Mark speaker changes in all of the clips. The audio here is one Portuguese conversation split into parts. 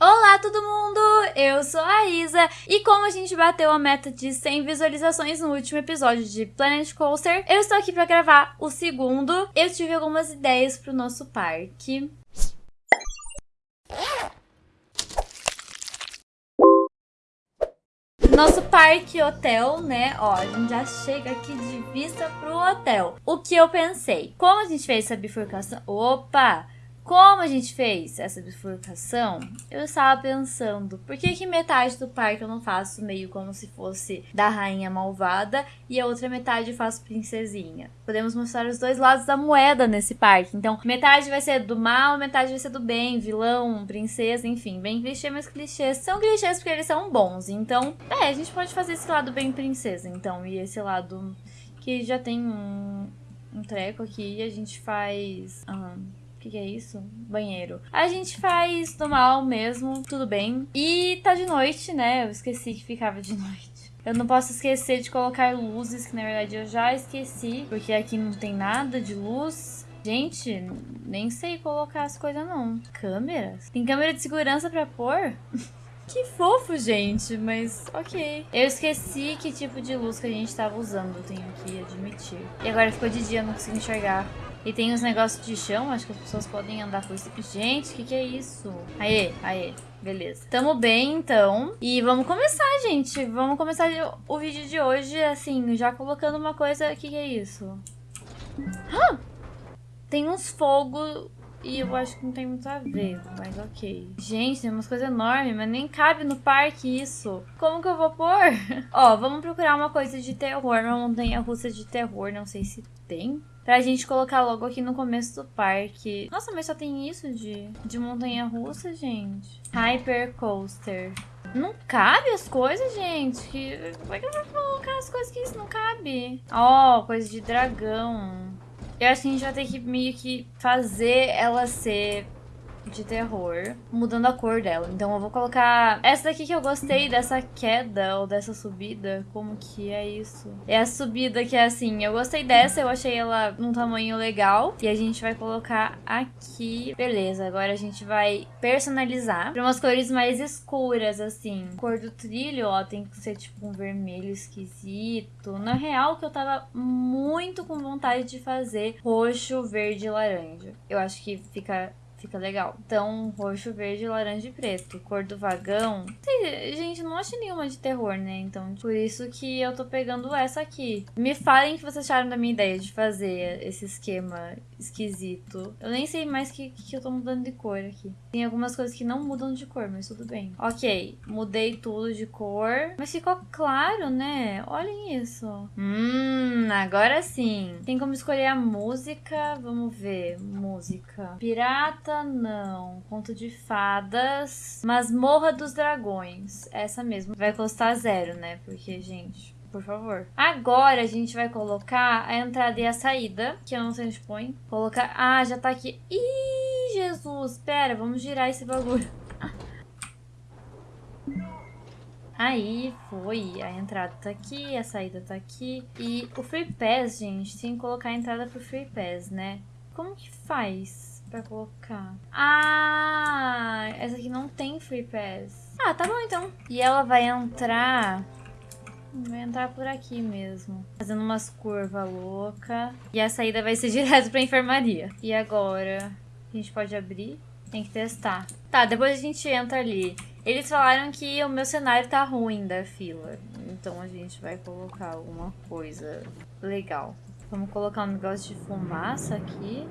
Speaker 1: Olá todo mundo, eu sou a Isa e como a gente bateu a meta de 100 visualizações no último episódio de Planet Coaster, eu estou aqui para gravar o segundo. Eu tive algumas ideias para o nosso parque. Nosso parque hotel, né? Ó, a gente já chega aqui de vista pro hotel. O que eu pensei? Como a gente fez essa bifurcação... Opa! Como a gente fez essa bifurcação, eu estava pensando, por que que metade do parque eu não faço meio como se fosse da rainha malvada e a outra metade eu faço princesinha? Podemos mostrar os dois lados da moeda nesse parque. Então, metade vai ser do mal, metade vai ser do bem, vilão, princesa, enfim, bem clichê, mas clichês são clichês porque eles são bons. Então, é, a gente pode fazer esse lado bem princesa, então, e esse lado que já tem um, um treco aqui, a gente faz... Um, que, que é isso? Banheiro. A gente faz normal mesmo, tudo bem. E tá de noite, né? Eu esqueci que ficava de noite. Eu não posso esquecer de colocar luzes, que na verdade eu já esqueci, porque aqui não tem nada de luz. Gente, nem sei colocar as coisas não. Câmeras? Tem câmera de segurança pra pôr? Que fofo, gente, mas ok. Eu esqueci que tipo de luz que a gente tava usando, tenho que admitir. E agora ficou de dia, não consigo enxergar. E tem os negócios de chão, acho que as pessoas podem andar por isso. Gente, o que, que é isso? Aê, aê. Beleza. Tamo bem, então. E vamos começar, gente. Vamos começar o vídeo de hoje, assim, já colocando uma coisa... O que, que é isso? Ah! Tem uns fogos e eu acho que não tem muito a ver, mas ok. Gente, tem umas coisas enormes, mas nem cabe no parque isso. Como que eu vou pôr? Ó, vamos procurar uma coisa de terror, uma montanha russa de terror, não sei se tem. Pra gente colocar logo aqui no começo do parque. Nossa, mas só tem isso de, de montanha-russa, gente. Hyper Coaster. Não cabe as coisas, gente. Que, como é que eu vou colocar as coisas que isso não cabe? Ó, oh, coisa de dragão. Eu acho que a gente vai ter que meio que fazer ela ser de terror, mudando a cor dela. Então eu vou colocar essa daqui que eu gostei, dessa queda ou dessa subida. Como que é isso? É a subida que é assim, eu gostei dessa, eu achei ela num tamanho legal. E a gente vai colocar aqui. Beleza, agora a gente vai personalizar para umas cores mais escuras, assim. Cor do trilho, ó, tem que ser tipo um vermelho esquisito. Na real, que eu tava muito com vontade de fazer roxo, verde e laranja. Eu acho que fica Fica legal. Então, roxo, verde, laranja e preto. Cor do vagão. Gente, não acho nenhuma de terror, né? Então, por isso que eu tô pegando essa aqui. Me falem o que vocês acharam da minha ideia de fazer esse esquema esquisito. Eu nem sei mais que, que eu tô mudando de cor aqui. Tem algumas coisas que não mudam de cor, mas tudo bem. Ok, mudei tudo de cor. Mas ficou claro, né? Olhem isso. Hum, agora sim. Tem como escolher a música. Vamos ver. Música. Pirata não. Conto de fadas. Masmorra dos Dragões. Essa mesmo. Vai custar zero, né? Porque, gente, por favor. Agora a gente vai colocar a entrada e a saída, que eu não sei onde põe. Colocar... Ah, já tá aqui. Ih, Jesus. Pera, vamos girar esse bagulho. Aí foi, a entrada tá aqui, a saída tá aqui. E o Free Pass, gente, tem que colocar a entrada pro Free Pass, né? Como que faz? Pra colocar. Ah, essa aqui não tem Free Pass. Ah, tá bom então. E ela vai entrar... Vai entrar por aqui mesmo. Fazendo umas curvas loucas. E a saída vai ser direto pra enfermaria. E agora? A gente pode abrir? Tem que testar. Tá, depois a gente entra ali. Eles falaram que o meu cenário tá ruim da fila. Então a gente vai colocar alguma coisa legal. Vamos colocar um negócio de fumaça aqui.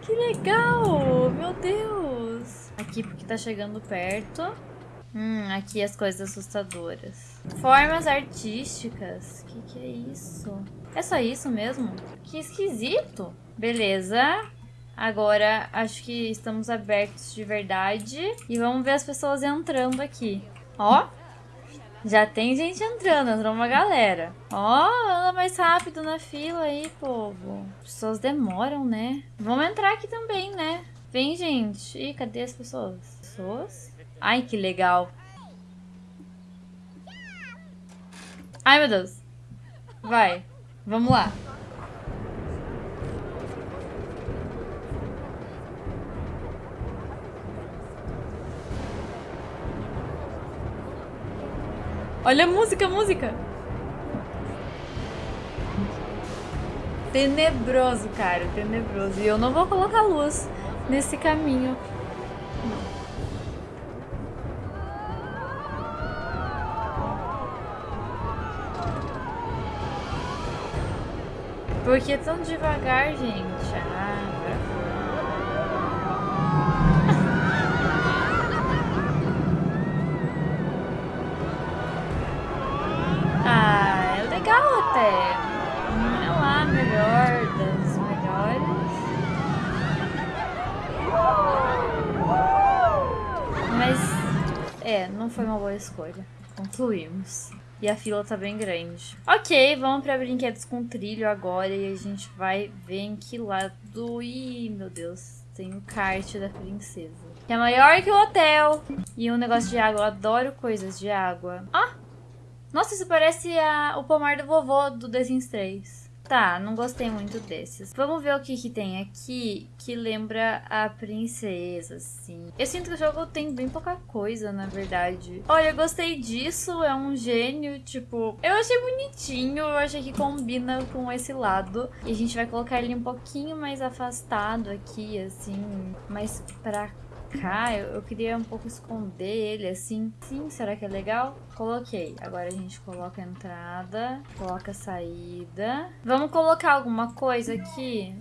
Speaker 1: Que legal! Meu Deus! Aqui porque tá chegando perto. Hum, aqui as coisas assustadoras. Formas artísticas. Que que é isso? É só isso mesmo? Que esquisito. Beleza. Agora acho que estamos abertos de verdade. E vamos ver as pessoas entrando aqui. Ó, já tem gente entrando, entrou uma galera. Ó, oh, anda mais rápido na fila aí, povo. As pessoas demoram, né? Vamos entrar aqui também, né? Vem, gente. Ih, cadê as pessoas? Pessoas? Ai, que legal. Ai, meu Deus. Vai. Vamos lá. Olha a música, a música. Tenebroso, cara, tenebroso. E eu não vou colocar luz nesse caminho. Por que tão devagar, gente? Foi uma boa escolha. Concluímos. E a fila tá bem grande. Ok, vamos pra brinquedos com trilho agora. E a gente vai ver em que lado... Ih, meu Deus. Tem o kart da princesa. Que é maior que o hotel. E um negócio de água. Eu adoro coisas de água. Ah! Nossa, isso parece a... o pomar do vovô do The Sims 3. Tá, não gostei muito desses. Vamos ver o que, que tem aqui que lembra a princesa, assim. Eu sinto que o jogo tem bem pouca coisa, na verdade. Olha, eu gostei disso, é um gênio, tipo... Eu achei bonitinho, eu achei que combina com esse lado. E a gente vai colocar ele um pouquinho mais afastado aqui, assim, mais pra cá, eu, eu, queria um pouco esconder ele assim. Sim, será que é legal? Coloquei. Agora a gente coloca a entrada, coloca a saída. Vamos colocar alguma coisa aqui?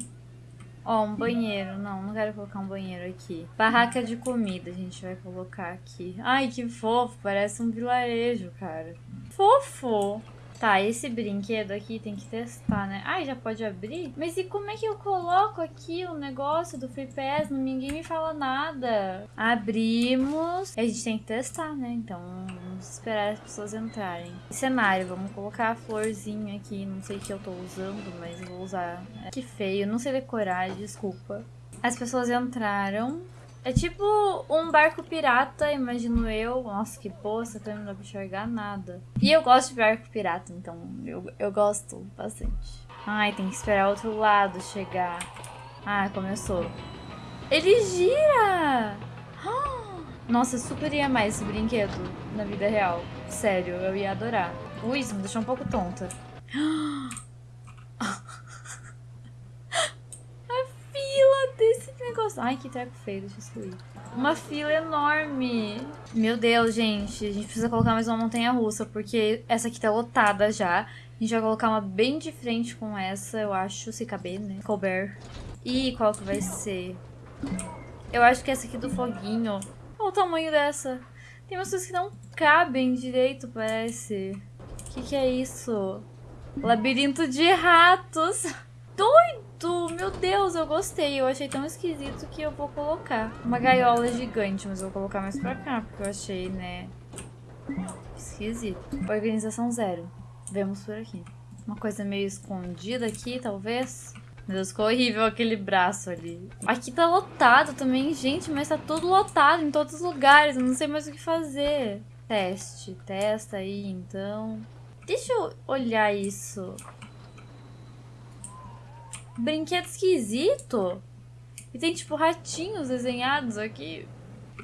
Speaker 1: Ó, um banheiro. Não, não quero colocar um banheiro aqui. Barraca de comida a gente vai colocar aqui. Ai, que fofo. Parece um vilarejo, cara. Fofo. Tá, esse brinquedo aqui tem que testar, né? Ai, já pode abrir? Mas e como é que eu coloco aqui o negócio do Free Pass? Ninguém me fala nada. Abrimos. A gente tem que testar, né? Então, vamos esperar as pessoas entrarem. Cenário, vamos colocar a florzinha aqui. Não sei o que eu tô usando, mas vou usar. Que feio, não sei decorar, desculpa. As pessoas entraram. É tipo um barco pirata, imagino eu. Nossa, que poça, também não dá pra enxergar nada. E eu gosto de barco pirata, então eu, eu gosto bastante. Ai, tem que esperar outro lado chegar. Ah, começou. Ele gira! Nossa, eu super ia mais esse brinquedo na vida real. Sério, eu ia adorar. Ui, isso me deixou um pouco tonta. negócio. Ai, que treco feio, deixa eu excluir. Uma fila enorme. Meu Deus, gente. A gente precisa colocar mais uma montanha russa, porque essa aqui tá lotada já. A gente vai colocar uma bem de frente com essa, eu acho, se caber, né? Couber. E qual que vai ser? Eu acho que essa aqui do foguinho. Olha o tamanho dessa. Tem umas coisas que não cabem direito, parece. O que, que é isso? Labirinto de ratos. Doido! Meu Deus, eu gostei. Eu achei tão esquisito que eu vou colocar. Uma gaiola gigante, mas eu vou colocar mais pra cá, porque eu achei, né... Esquisito. Organização zero. Vemos por aqui. Uma coisa meio escondida aqui, talvez. Meu Deus, ficou horrível aquele braço ali. Aqui tá lotado também, gente, mas tá tudo lotado em todos os lugares. Eu não sei mais o que fazer. Teste. Testa aí, então. Deixa eu olhar isso. Brinquedo esquisito. E tem, tipo, ratinhos desenhados aqui.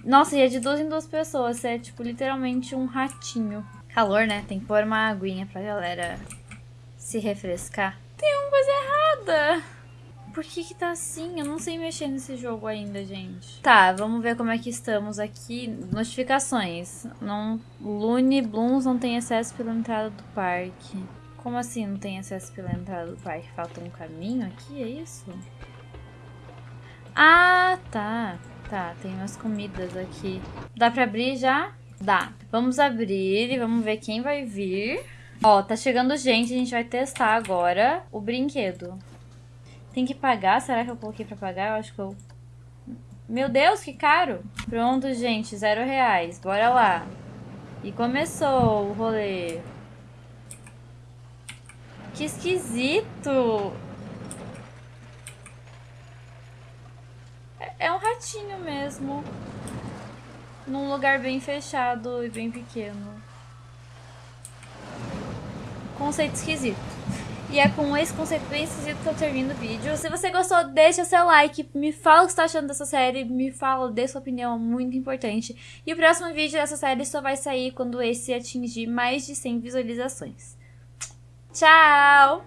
Speaker 1: Nossa, e é de duas em duas pessoas. É, tipo, literalmente um ratinho. Calor, né? Tem que pôr uma aguinha pra galera se refrescar. Tem uma coisa errada. Por que que tá assim? Eu não sei mexer nesse jogo ainda, gente. Tá, vamos ver como é que estamos aqui. Notificações. Não, Lune Blooms não tem acesso pela entrada do parque. Como assim não tem acesso pela entrada do parque? Falta um caminho aqui, é isso? Ah, tá. Tá, tem umas comidas aqui. Dá pra abrir já? Dá. Vamos abrir e vamos ver quem vai vir. Ó, tá chegando gente, a gente vai testar agora o brinquedo. Tem que pagar? Será que eu coloquei pra pagar? Eu acho que eu... Meu Deus, que caro! Pronto, gente, zero reais. Bora lá. E começou o rolê. Que esquisito! É, é um ratinho mesmo. Num lugar bem fechado e bem pequeno. Conceito esquisito. E é com esse conceito bem esquisito que eu termino o vídeo. Se você gostou, deixa seu like, me fala o que você tá achando dessa série, me fala, dê sua opinião, é muito importante. E o próximo vídeo dessa série só vai sair quando esse atingir mais de 100 visualizações. Tchau!